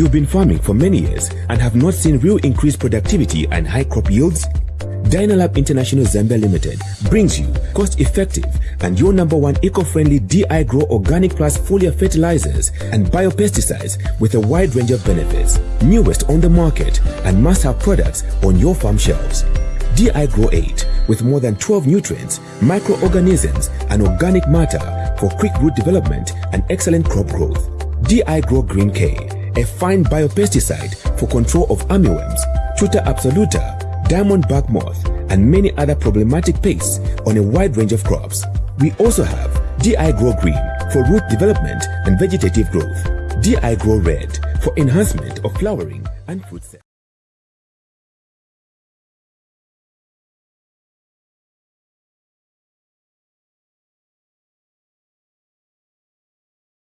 You've been farming for many years and have not seen real increased productivity and high crop yields? Dynalab International Zambia Limited brings you cost-effective and your number one eco-friendly DI Grow Organic Plus foliar fertilizers and biopesticides with a wide range of benefits, newest on the market and must-have products on your farm shelves. DI Grow 8 with more than 12 nutrients, microorganisms and organic matter for quick root development and excellent crop growth. DI Grow Green K, a fine biopesticide for control of armyworms, Tuta absoluta, diamondback moth, and many other problematic pests on a wide range of crops. We also have DI Grow Green for root development and vegetative growth, DI Grow Red for enhancement of flowering and fruit set.